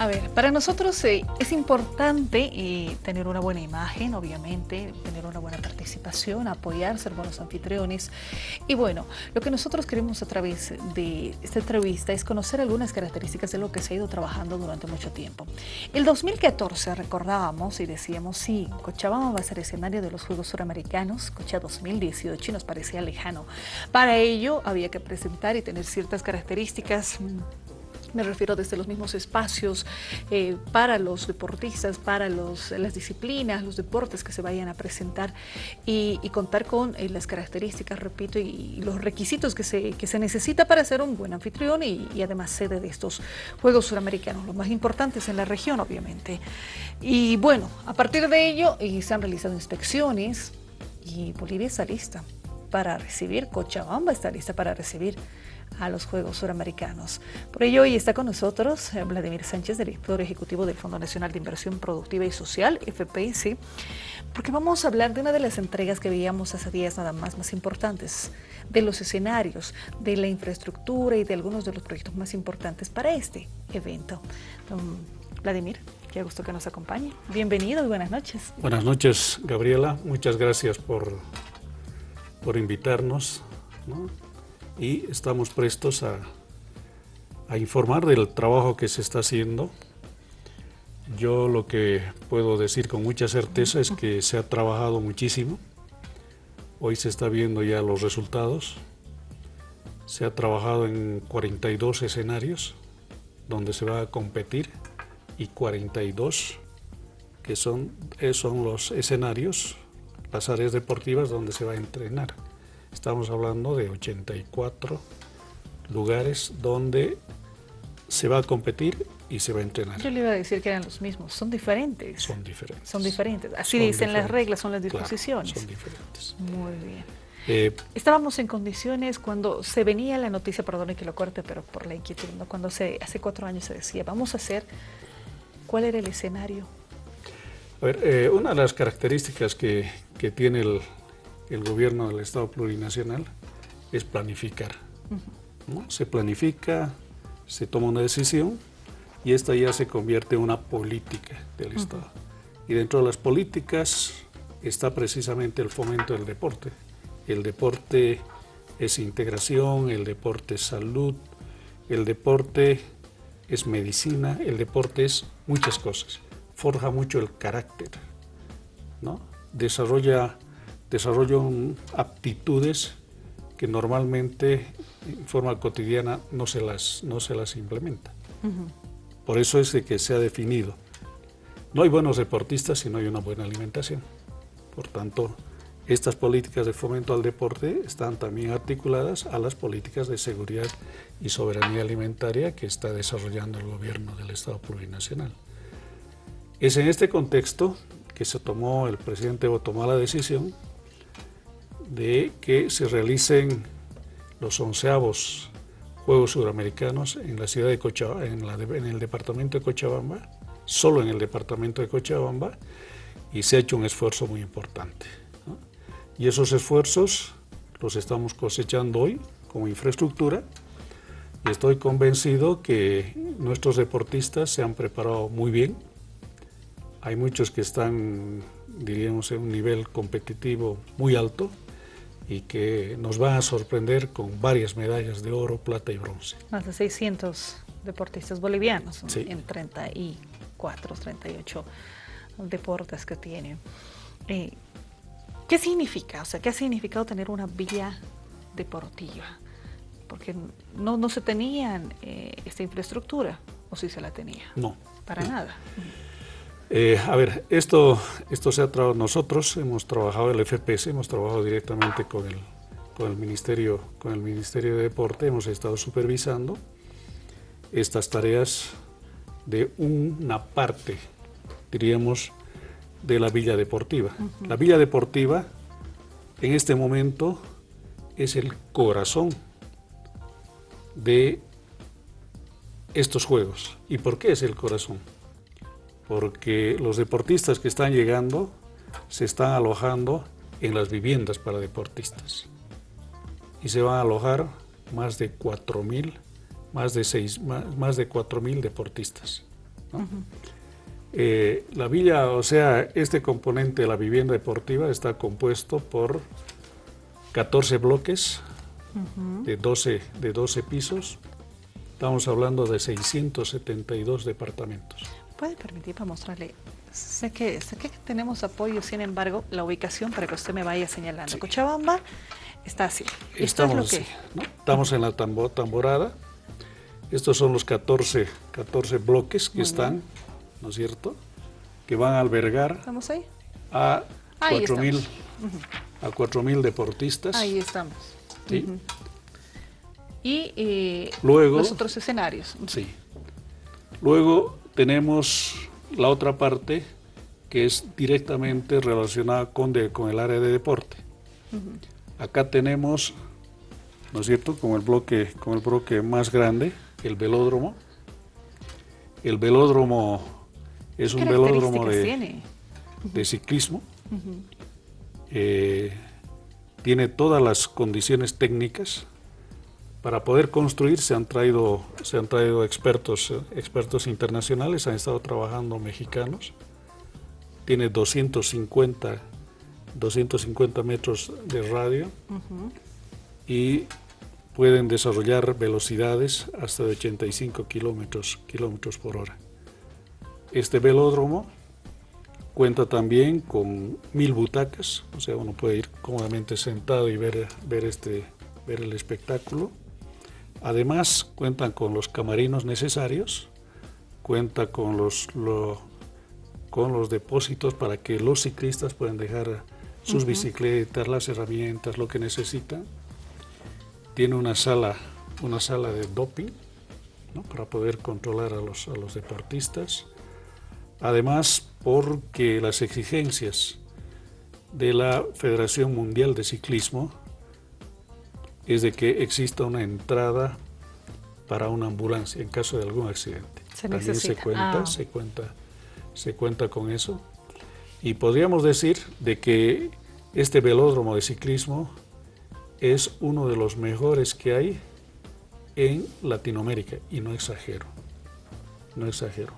A ver, para nosotros eh, es importante eh, tener una buena imagen, obviamente, tener una buena participación, apoyar, ser buenos anfitriones. Y bueno, lo que nosotros queremos a través de esta entrevista es conocer algunas características de lo que se ha ido trabajando durante mucho tiempo. El 2014 recordábamos y decíamos, sí, Cochabamba va a ser escenario de los Juegos Suramericanos, Cocha 2018 nos parecía lejano. Para ello había que presentar y tener ciertas características me refiero desde los mismos espacios eh, para los deportistas, para los, las disciplinas, los deportes que se vayan a presentar y, contar con eh, las características, repito, y, los requisitos que se, que se necesita para ser un buen anfitrión y, además sede de estos Juegos Suramericanos, los más importantes en la región, obviamente. Y bueno, a partir de ello eh, se han realizado inspecciones y Bolivia está lista para recibir, Cochabamba está lista para recibir a los Juegos Suramericanos. Por ello hoy está con nosotros eh, Vladimir Sánchez, director ejecutivo del Fondo Nacional de Inversión Productiva y Social, FPIC, porque vamos a hablar de una de las entregas que veíamos hace días nada más más importantes, de los escenarios, de la infraestructura y de algunos de los proyectos más importantes para este evento. Vladimir, qué gusto que nos acompañe. Bienvenido y buenas noches. Buenas noches, Gabriela. Muchas gracias por, por invitarnos y estamos prestos a, informar del trabajo que se está haciendo. Yo lo que puedo decir con mucha certeza es que se ha trabajado muchísimo. Hoy se está viendo ya los resultados. Se ha trabajado en 42 escenarios donde se va a competir y 42 que son, eh, son los escenarios, las áreas deportivas donde se va a entrenar. Estamos hablando de 84 lugares donde se va a competir y se va a entrenar. Yo le iba a decir que eran los mismos, son diferentes. Son diferentes. Son diferentes. Así dicen las reglas, son las disposiciones. son diferentes. Muy bien. Eh, Estábamos en condiciones cuando se venía la noticia, perdone que lo corte, pero por la inquietud, ¿no? cuando hace, hace cuatro años se decía, vamos a hacer, ¿cuál era el escenario? A ver, eh, una de las características que, que tiene el, el gobierno del Estado plurinacional es planificar. Se planifica, se toma una decisión y esta ya se convierte en una política del Estado. Y dentro de las políticas está precisamente el fomento del deporte. El deporte es integración, el deporte es salud, el deporte es medicina, el deporte es muchas cosas. Forja mucho el carácter, ¿no? desarrolla desarrollan aptitudes que normalmente en forma cotidiana no se las, no se las implementa. Por eso es de que se ha definido. No hay buenos deportistas si no hay una buena alimentación. Por tanto, estas políticas de fomento al deporte están también articuladas a las políticas de seguridad y soberanía alimentaria que está desarrollando el gobierno del Estado plurinacional. Es en este contexto que se tomó, el presidente tomó la decisión de que se realicen los onceavos Juegos Suramericanos en la ciudad de Cochabamba, en, el departamento de Cochabamba, solo en el departamento de Cochabamba, y se ha hecho un esfuerzo muy importante. Y esos esfuerzos los estamos cosechando hoy como infraestructura, y estoy convencido que nuestros deportistas se han preparado muy bien. Hay muchos que están, diríamos, en un nivel competitivo muy alto, y que nos va a sorprender con varias medallas de oro, plata y bronce. Más de 600 deportistas bolivianos en 34, 38 deportes que tienen. Eh, ¿Qué significa? O sea, ¿qué ha significado tener una vía deportiva? Porque no, no se tenía eh, esta infraestructura, ¿o sí se la tenía? No. Para nada. Eh, a ver, esto, esto se ha trabajado nosotros, hemos trabajado el FPS, hemos trabajado directamente con el, con el, Ministerio, con el Ministerio de Deporte, hemos estado supervisando estas tareas de una parte, diríamos, de la Villa Deportiva. La Villa Deportiva en este momento es el corazón de estos Juegos. ¿Y por qué es el corazón? Porque los deportistas que están llegando se están alojando en las viviendas para deportistas y se van a alojar más de 4.000 más de, seis, más, de deportistas. Eh, la villa, o sea, este componente de la vivienda deportiva está compuesto por 14 bloques de, 12, de 12 pisos. Estamos hablando de 672 departamentos. ¿Puede permitir para mostrarle? Sé que, sé que tenemos apoyo, sin embargo, la ubicación para que usted me vaya señalando. Cochabamba está así. Estamos, Estamos en la tamborada. Estos son los 14, 14 bloques que están, ¿no es cierto? Que van a albergar ¿Estamos ahí? a 4.000 a 4.000 deportistas. Ahí estamos. Sí. Y eh, Luego, los otros escenarios. Sí. Luego tenemos la otra parte que es directamente relacionada con, con el área de deporte. Acá tenemos, ¿no es cierto?, con el bloque, con el bloque más grande, el velódromo. El velódromo es un velódromo de, de, ciclismo. Eh, tiene todas las condiciones técnicas para poder construir se han traído se han traído expertos expertos internacionales han estado trabajando mexicanos tiene 250 250 metros de radio y pueden desarrollar velocidades hasta de 85 kilómetros, kilómetros por hora. Este velódromo cuenta también con mil butacas, o sea, uno puede ir cómodamente sentado y ver, ver, este, ver el espectáculo. Además, cuentan con los camarinos necesarios, cuenta con los, con los depósitos para que los ciclistas puedan dejar sus bicicletas, las herramientas, lo que necesitan. Tiene una sala, una sala de doping para poder controlar a los, a los deportistas. Además, porque las exigencias de la Federación Mundial de Ciclismo es de que exista una entrada para una ambulancia en caso de algún accidente. Se También se cuenta, ah. se cuenta, se cuenta con eso. Y podríamos decir de que este velódromo de ciclismo es uno de los mejores que hay en Latinoamérica, y no exagero, no exagero.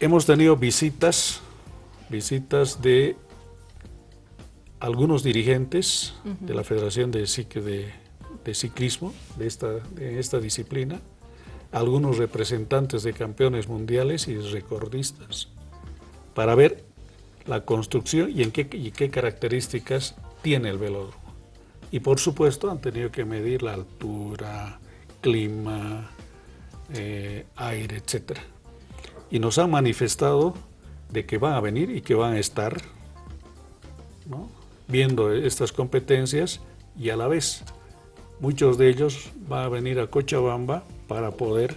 Hemos tenido visitas, visitas de algunos dirigentes de la Federación de, de, Ciclismo, de esta, de esta disciplina, algunos representantes de campeones mundiales y recordistas, para ver la construcción y en qué, qué características tiene el velódromo. Y por supuesto han tenido que medir la altura, clima, eh, aire, etc. Y nos han manifestado de que van a venir y que van a estar viendo estas competencias y a la vez muchos de ellos van a venir a Cochabamba para poder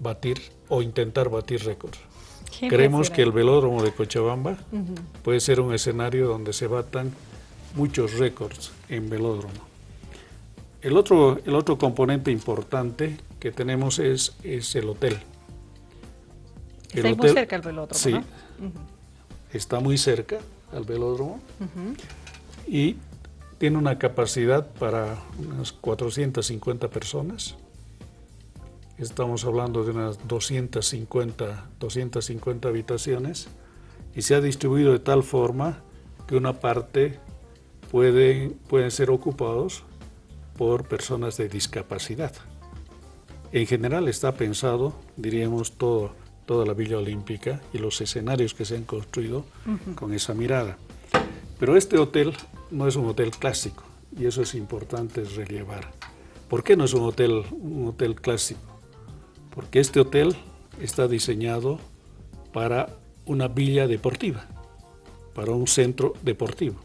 batir o intentar batir récords. Creemos que el velódromo de Cochabamba puede ser un escenario donde se batan muchos récords en velódromo. El otro, el otro componente importante que tenemos es, es el hotel. está muy cerca el velódromo, Sí, está muy cerca al velódromo. Y tiene una capacidad para unas 450 personas. Estamos hablando de unas 250, 250 habitaciones, y se ha distribuido de tal forma que una parte puede, pueden ser ocupados por personas de discapacidad. En general está pensado, diríamos, todo, toda la Villa Olímpica y los escenarios que se han construido con esa mirada. Pero este hotel no es un hotel clásico y eso es importante relevar. ¿Por qué no es un hotel, un hotel clásico? porque este hotel está diseñado para una villa deportiva, para un centro deportivo.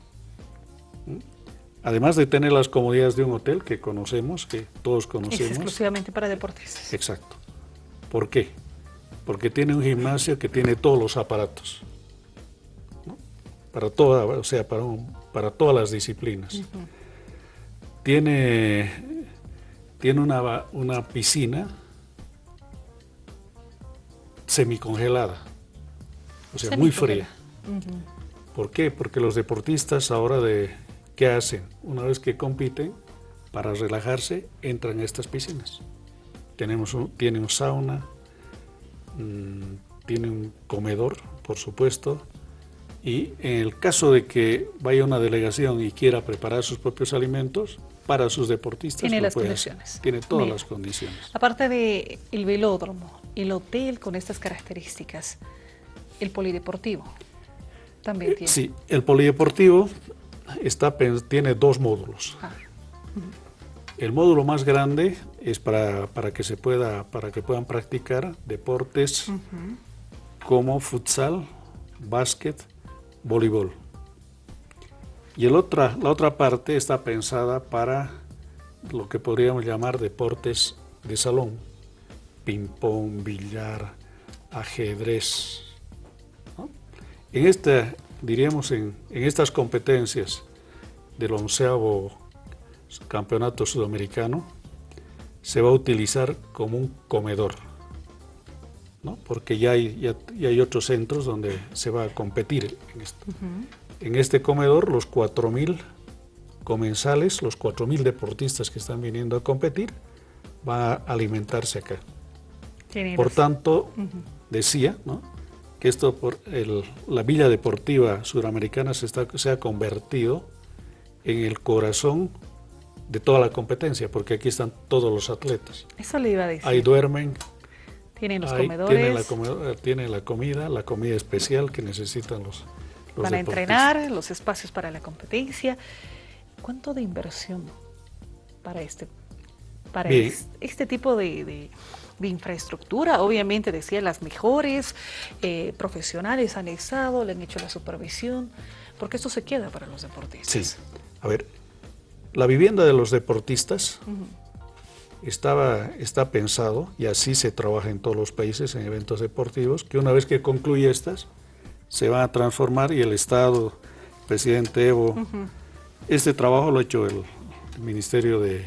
Además de tener las comodidades de un hotel que conocemos, que todos conocemos. Es exclusivamente para deportes. Exacto. ¿Por qué? Porque tiene un gimnasio que tiene todos los aparatos. Para toda, o sea, para, para todas las disciplinas. Tiene, tiene una, una piscina semicongelada, o sea, muy fría. ¿Por qué? Porque los deportistas ahora de, ¿qué hacen? Una vez que compiten, para relajarse, entran a estas piscinas. Tenemos un, tiene un sauna, mm, tiene un comedor, por supuesto, y en el caso de que vaya una delegación y quiera preparar sus propios alimentos, para sus deportistas. Tiene las condiciones. Tiene todas las condiciones. Aparte del el velódromo, el hotel con estas características, el polideportivo también tiene. Sí, el polideportivo está, tiene dos módulos. Ah. El módulo más grande es para, para, que se pueda, para que puedan practicar deportes como futsal, básquet, voleibol. Y el otra, la otra parte está pensada para lo que podríamos llamar deportes de salón, ping-pong, billar, ajedrez. En esta, diríamos, en, estas competencias del onceavo campeonato sudamericano, se va a utilizar como un comedor, porque ya hay, ya, hay otros centros donde se va a competir en esto. En este comedor, los 4.000 comensales, los 4.000 deportistas que están viniendo a competir, van a alimentarse acá. Por tanto, decía que esto por la Villa Deportiva Suramericana se, está, se ha convertido en el corazón de toda la competencia, porque aquí están todos los atletas. Eso le iba a decir. Ahí duermen. Tienen los comedores. Tienen la, comida, la comida especial que necesitan los, van a entrenar, los espacios para la competencia. ¿Cuánto de inversión para este, para este, tipo de, infraestructura? Obviamente, decía, las mejores eh, profesionales han estado, le han hecho la supervisión, porque esto se queda para los deportistas. Sí, a ver, la vivienda de los deportistas estaba, está pensado, y así se trabaja en todos los países en eventos deportivos, que una vez que concluye estas, se van a transformar y el Estado, el presidente Evo, este trabajo lo ha hecho el, Ministerio de,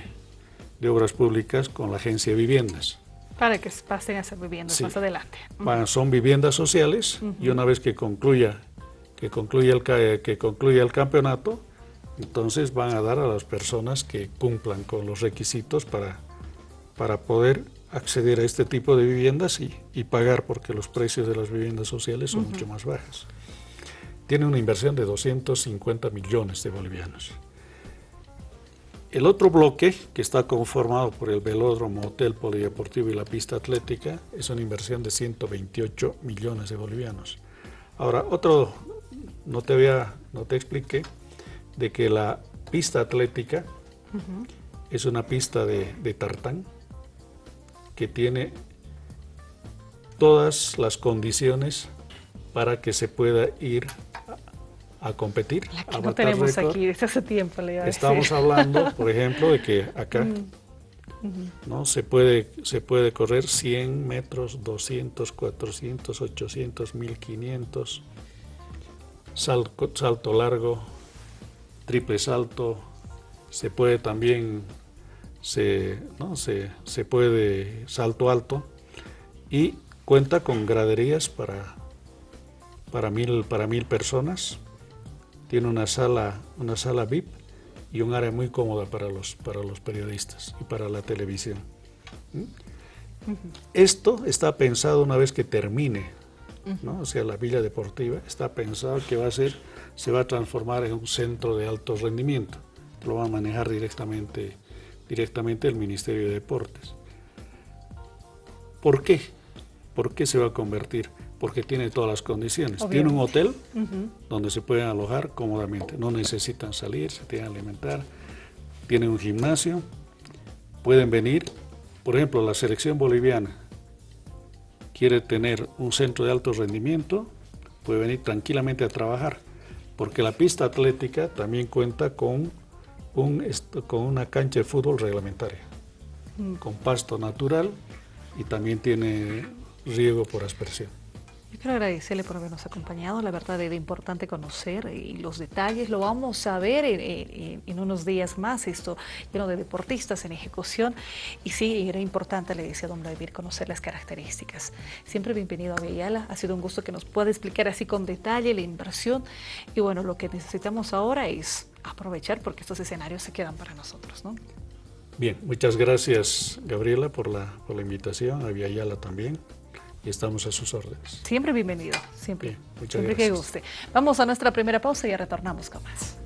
Obras Públicas con la Agencia de Viviendas. Para que pasen a ser viviendas más adelante. son viviendas sociales y una vez que concluya, que concluya, el, que concluya el campeonato, entonces van a dar a las personas que cumplan con los requisitos para, para poder acceder a este tipo de viviendas y, pagar porque los precios de las viviendas sociales son mucho más bajos. Tiene una inversión de 250 millones de bolivianos. El otro bloque, que está conformado por el velódromo, hotel polideportivo y la pista atlética, es una inversión de 128 millones de bolivianos. Ahora, otro, no te, había, no te expliqué, de que la pista atlética es una pista de, de tartán, que tiene todas las condiciones para que se pueda ir a, competir. La que no tenemos aquí desde hace tiempo. Le Estamos hablando, por ejemplo, de que acá mm, ¿no? se, puede, se puede correr 100 metros, 200, 400, 800, 1500, salto, salto largo, triple salto, se puede también se, ¿no? se, se puede salto alto y cuenta con graderías para, para, mil, para mil personas. Tiene una sala, una sala VIP y un área muy cómoda para los, para los periodistas y para la televisión. ¿Mm? Esto está pensado una vez que termine, ¿no? o sea, la villa deportiva, está pensado que va a ser, se va a transformar en un centro de alto rendimiento. Lo va a manejar directamente directamente el Ministerio de Deportes. ¿Por qué? ¿Por qué se va a convertir? Porque tiene todas las condiciones. Tiene un hotel donde se pueden alojar cómodamente, no necesitan salir, se tienen que alimentar. Tiene un gimnasio, pueden venir, por ejemplo, la selección boliviana quiere tener un centro de alto rendimiento, puede venir tranquilamente a trabajar, porque la pista atlética también cuenta con con una cancha de fútbol reglamentaria, mm. con pasto natural y también tiene riego por aspersión. Yo quiero agradecerle por habernos acompañado, la verdad era importante conocer y los detalles, lo vamos a ver en, unos días más, esto lleno de deportistas en ejecución y sí, era importante, le decía a don Vladimir, conocer las características. Siempre bienvenido a Villela, ha sido un gusto que nos pueda explicar así con detalle la inversión y bueno, lo que necesitamos ahora es aprovechar porque estos escenarios se quedan para nosotros. ¿no? Bien, muchas gracias Gabriela por la, por la invitación, a Viayala también. Y estamos a sus órdenes. Siempre bienvenido, siempre. muchas siempre gracias. que guste. Vamos a nuestra primera pausa y ya retornamos con más.